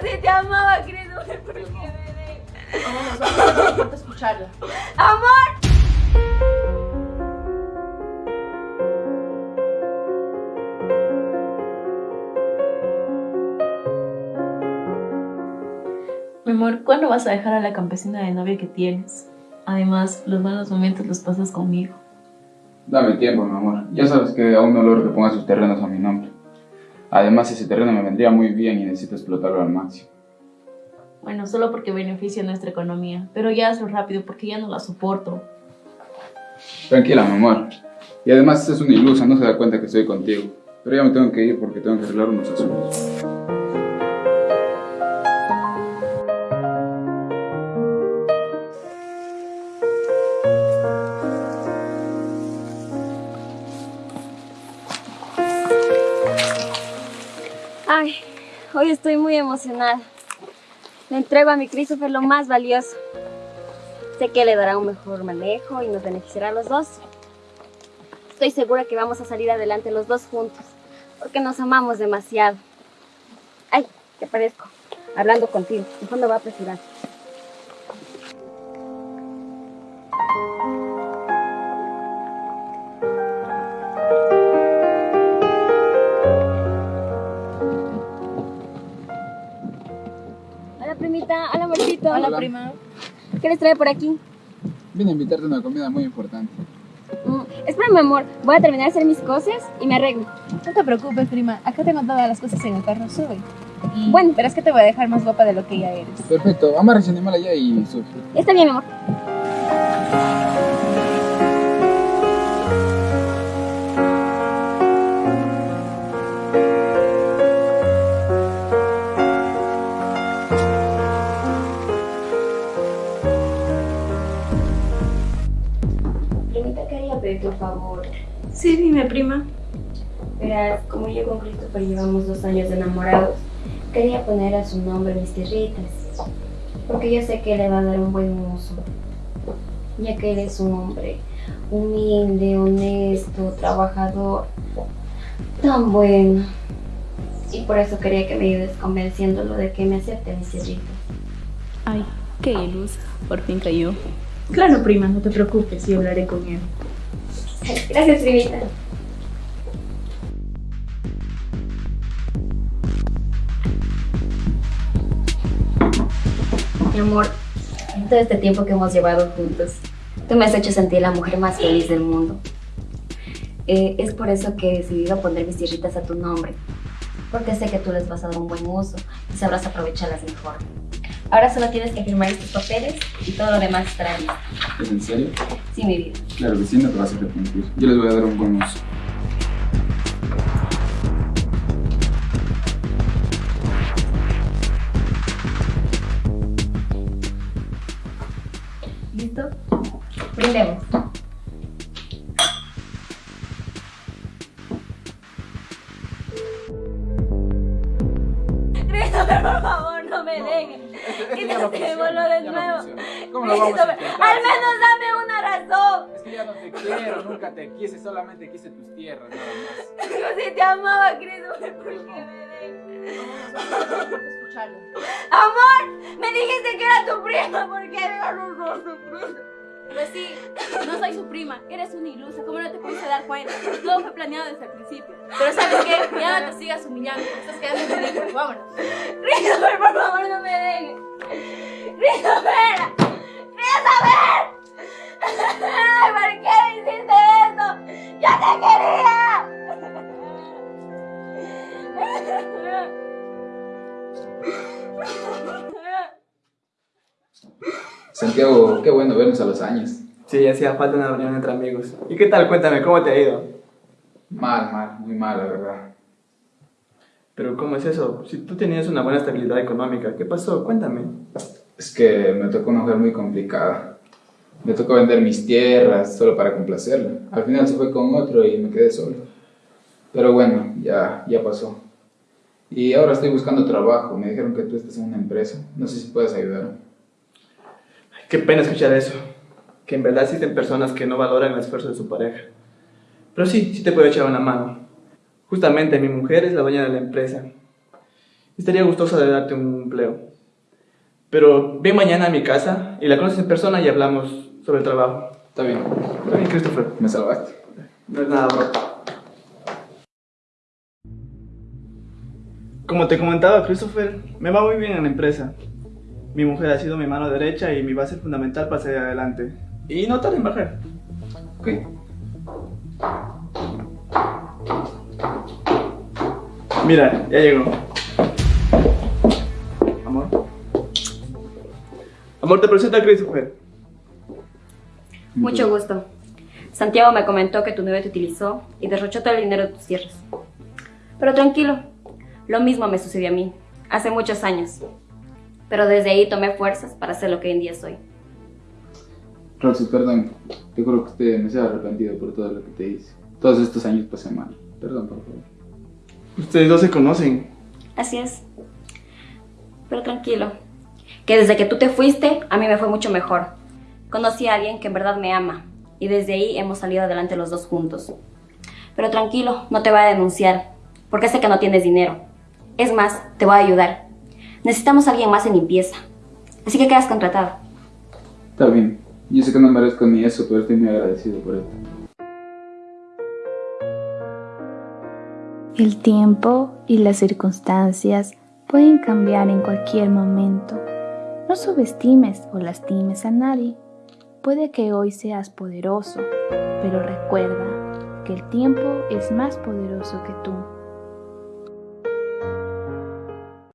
si te amaba, Christopher, ¿por qué me Vamos, vamos, no importa escucharla. ¡Amor! Mi amor, ¿cuándo vas a dejar a la campesina de novia que tienes? Además, los malos momentos los pasas conmigo. Dame tiempo, mi amor. Ya sabes que aún no logro que ponga sus terrenos a mi nombre. Además, ese terreno me vendría muy bien y necesito explotarlo al máximo. Bueno, solo porque beneficia nuestra economía, pero ya hazlo rápido porque ya no la soporto. Tranquila, mi amor. Y además, es una ilusa, no se da cuenta que estoy contigo. Pero ya me tengo que ir porque tengo que arreglar unos asuntos. Hoy estoy muy emocionada. Le entrego a mi Christopher lo más valioso. Sé que le dará un mejor manejo y nos beneficiará a los dos. Estoy segura que vamos a salir adelante los dos juntos, porque nos amamos demasiado. Ay, te parezco, hablando contigo. ¿En fondo va a apresurar? Primita. Hola, amorcito. Hola, Hola. prima. ¿Qué les trae por aquí? Vine a invitarte a una comida muy importante. Mm, espera, mi amor. Voy a terminar de hacer mis cosas y me arreglo. No te preocupes, prima. Acá tengo todas las cosas en el carro. Sube. Y Bueno. verás que te voy a dejar más guapa de lo que ya eres. Perfecto, amarra ese animal allá y sube. Está bien, mi amor. Pedirte un favor. Sí, dime, prima. Verás, como yo con Christopher llevamos dos años de enamorados, quería poner a su nombre mis tierritas. Porque yo sé que le va a dar un buen uso. Ya que él es un hombre humilde, honesto, trabajador, tan bueno. Y por eso quería que me ayudes convenciéndolo de que me acepte mis tierritas. Ay, qué ilusa. Por fin cayó. Claro, prima, no te preocupes, y hablaré con él. Gracias, primita. Mi amor, todo este tiempo que hemos llevado juntos, tú me has hecho sentir la mujer más feliz del mundo. Eh, es por eso que he decidido poner mis tierritas a tu nombre, porque sé que tú les vas a dar un buen uso y sabrás aprovecharlas mejor. Ahora solo tienes que firmar estos papeles y todo lo demás estará listo. ¿Es en serio? Sí, mi vida. Claro que sí, no te vas a arrepentir. Yo les voy a dar un buen uso. ¿Listo? Brindemos. Christopher, por favor, no me dejes. Intentémoslo de nuevo. ¿Cómo lo vamos a intentar? al menos dame una razón. Es que ya no te quiero, nunca te quise, solamente quise tus tierras, nada más. Yo sí te amaba, Christopher, ¿por qué me dejas? No escucharla. Amor, me dijiste que era tu prima, ¿por qué me no soy tu prima? Pues sí, no soy su prima, eres una ilusa, ¿cómo no te pudiste dar cuenta? Todo fue planeado desde el principio. Pero ¿sabes qué? Ya no te sigas humillando, estás quedando en ridículo, vámonos. Christopher, Christopher, Christopher. Ay, ¿Por qué me hiciste eso? ¡Yo te quería! Santiago, qué bueno vernos a los años. Sí, hacía falta una reunión entre amigos. ¿Y qué tal? Cuéntame, ¿cómo te ha ido? Mal, mal, muy mal, la verdad. Pero ¿cómo es eso? Si tú tenías una buena estabilidad económica, ¿qué pasó? Cuéntame. Es que me tocó una mujer muy complicada. Me tocó vender mis tierras solo para complacerla. Al final se fue con otro y me quedé solo. Pero bueno, ya, ya pasó. Y ahora estoy buscando trabajo. Me dijeron que tú estás en una empresa. No sé si puedes ayudarme. Ay, qué pena escuchar eso. Que en verdad existen personas que no valoran el esfuerzo de su pareja. Pero sí, sí te puedo echar una mano. Justamente mi mujer es la dueña de la empresa. estaría gustosa de darte un empleo. Pero ven mañana a mi casa y la conoces en persona y hablamos sobre el trabajo. Está bien. Está bien, Christopher. Me salvaste. No es nada, bro. Como te comentaba, Christopher, me va muy bien en la empresa. Mi mujer ha sido mi mano derecha y mi base fundamental para salir adelante. Y no tarda en bajar. Ok. Mira, ya llegó. Amor, te presento a Christopher. Mucho gusto. Santiago me comentó que tu novio te utilizó y derrochó todo el dinero de tus tierras. Pero tranquilo, lo mismo me sucedió a mí, hace muchos años. Pero desde ahí tomé fuerzas para ser lo que hoy en día soy. Roxy, perdón. Te juro que usted me se ha arrepentido por todo lo que te hice. Todos estos años pasé mal. Perdón, por favor. Ustedes dos se conocen. Así es. Pero tranquilo, que desde que tú te fuiste, a mí me fue mucho mejor. Conocí a alguien que en verdad me ama y desde ahí hemos salido adelante los dos juntos. Pero tranquilo, no te voy a denunciar, porque sé que no tienes dinero. Es más, te voy a ayudar. Necesitamos a alguien más en limpieza. Así que quedas contratado. Está bien. Yo sé que no merezco ni eso, pero estoy muy agradecido por esto. El tiempo y las circunstancias pueden cambiar en cualquier momento. No subestimes o lastimes a nadie. Puede que hoy seas poderoso, pero recuerda que el tiempo es más poderoso que tú.